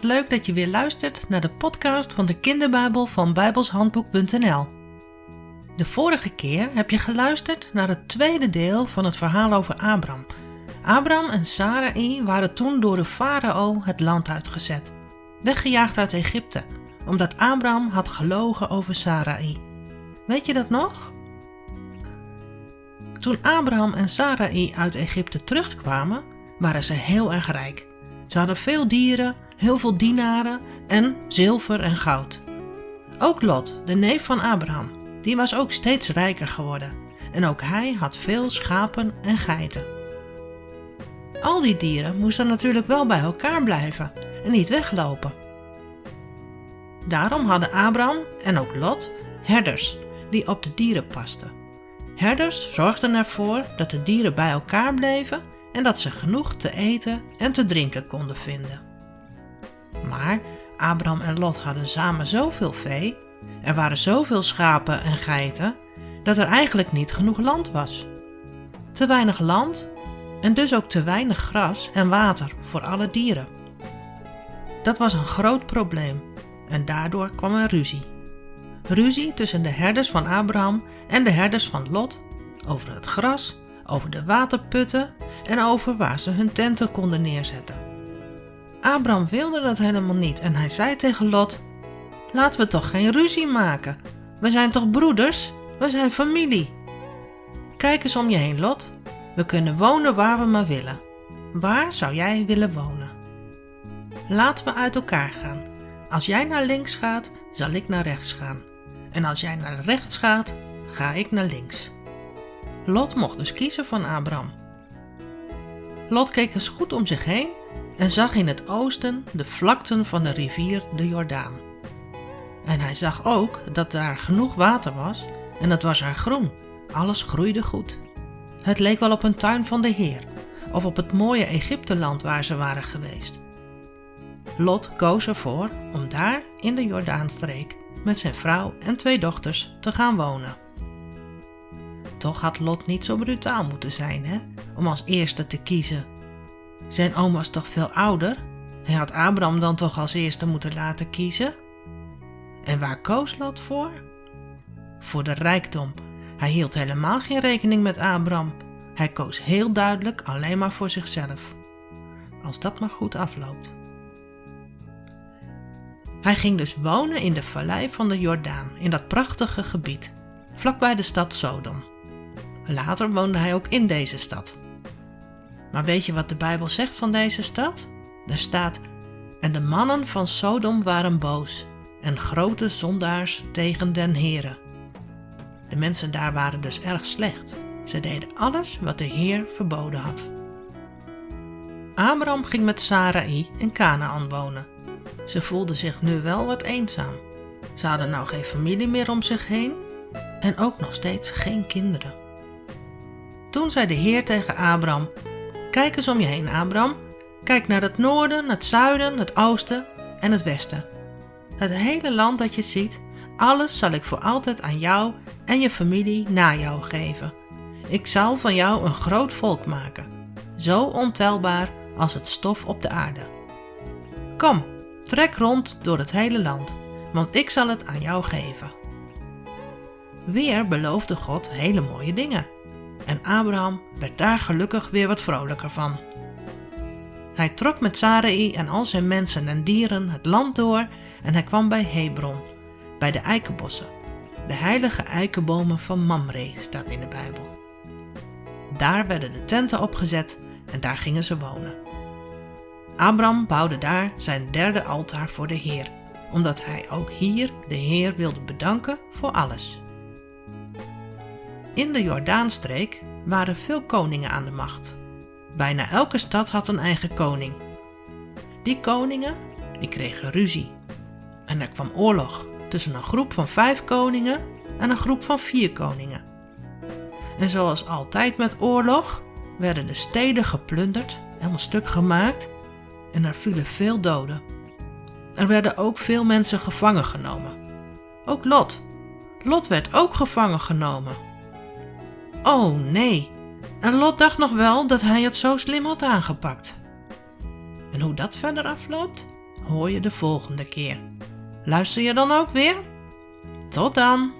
leuk dat je weer luistert naar de podcast van de kinderbijbel van bijbelshandboek.nl. De vorige keer heb je geluisterd naar het tweede deel van het verhaal over Abraham. Abraham en Sarai waren toen door de farao het land uitgezet, weggejaagd uit Egypte, omdat Abraham had gelogen over Sarai. Weet je dat nog? Toen Abraham en Sarai uit Egypte terugkwamen, waren ze heel erg rijk. Ze hadden veel dieren, heel veel dienaren en zilver en goud. Ook Lot, de neef van Abraham, die was ook steeds rijker geworden en ook hij had veel schapen en geiten. Al die dieren moesten natuurlijk wel bij elkaar blijven en niet weglopen. Daarom hadden Abraham en ook Lot herders die op de dieren pasten. Herders zorgden ervoor dat de dieren bij elkaar bleven en dat ze genoeg te eten en te drinken konden vinden. Maar Abraham en Lot hadden samen zoveel vee, er waren zoveel schapen en geiten, dat er eigenlijk niet genoeg land was. Te weinig land en dus ook te weinig gras en water voor alle dieren. Dat was een groot probleem en daardoor kwam er ruzie. Ruzie tussen de herders van Abraham en de herders van Lot over het gras, over de waterputten en over waar ze hun tenten konden neerzetten. Abraham wilde dat helemaal niet en hij zei tegen Lot: Laten we toch geen ruzie maken. We zijn toch broeders? We zijn familie. Kijk eens om je heen, Lot. We kunnen wonen waar we maar willen. Waar zou jij willen wonen? Laten we uit elkaar gaan. Als jij naar links gaat, zal ik naar rechts gaan. En als jij naar rechts gaat, ga ik naar links. Lot mocht dus kiezen van Abraham. Lot keek eens goed om zich heen en zag in het oosten de vlakten van de rivier de Jordaan. En hij zag ook dat daar genoeg water was en het was er groen. Alles groeide goed. Het leek wel op een tuin van de Heer of op het mooie Egypteland waar ze waren geweest. Lot koos ervoor om daar in de Jordaanstreek met zijn vrouw en twee dochters te gaan wonen. Toch had Lot niet zo brutaal moeten zijn, hè, om als eerste te kiezen. Zijn oom was toch veel ouder? Hij had Abraham dan toch als eerste moeten laten kiezen? En waar koos Lot voor? Voor de rijkdom. Hij hield helemaal geen rekening met Abraham. Hij koos heel duidelijk alleen maar voor zichzelf. Als dat maar goed afloopt. Hij ging dus wonen in de vallei van de Jordaan, in dat prachtige gebied, vlakbij de stad Sodom. Later woonde hij ook in deze stad. Maar weet je wat de Bijbel zegt van deze stad? Er staat: En de mannen van Sodom waren boos en grote zondaars tegen den Heere. De mensen daar waren dus erg slecht. Ze deden alles wat de Heer verboden had. Abraham ging met Sarai in Canaan wonen. Ze voelde zich nu wel wat eenzaam. Ze hadden nou geen familie meer om zich heen en ook nog steeds geen kinderen. Toen zei de Heer tegen Abraham: Kijk eens om je heen, Abraham. Kijk naar het noorden, het zuiden, het oosten en het westen. Het hele land dat je ziet, alles zal ik voor altijd aan jou en je familie na jou geven. Ik zal van jou een groot volk maken, zo ontelbaar als het stof op de aarde. Kom, trek rond door het hele land, want ik zal het aan jou geven. Weer beloofde God hele mooie dingen en Abraham werd daar gelukkig weer wat vrolijker van. Hij trok met Sarai en al zijn mensen en dieren het land door en hij kwam bij Hebron, bij de eikenbossen. De heilige eikenbomen van Mamre staat in de Bijbel. Daar werden de tenten opgezet en daar gingen ze wonen. Abraham bouwde daar zijn derde altaar voor de Heer, omdat hij ook hier de Heer wilde bedanken voor alles. In de Jordaanstreek waren veel koningen aan de macht. Bijna elke stad had een eigen koning. Die koningen die kregen ruzie. En er kwam oorlog tussen een groep van vijf koningen en een groep van vier koningen. En zoals altijd met oorlog werden de steden geplunderd, helemaal stuk gemaakt en er vielen veel doden. Er werden ook veel mensen gevangen genomen. Ook Lot. Lot werd ook gevangen genomen. Oh nee, en Lot dacht nog wel dat hij het zo slim had aangepakt. En hoe dat verder afloopt? hoor je de volgende keer. Luister je dan ook weer? Tot dan!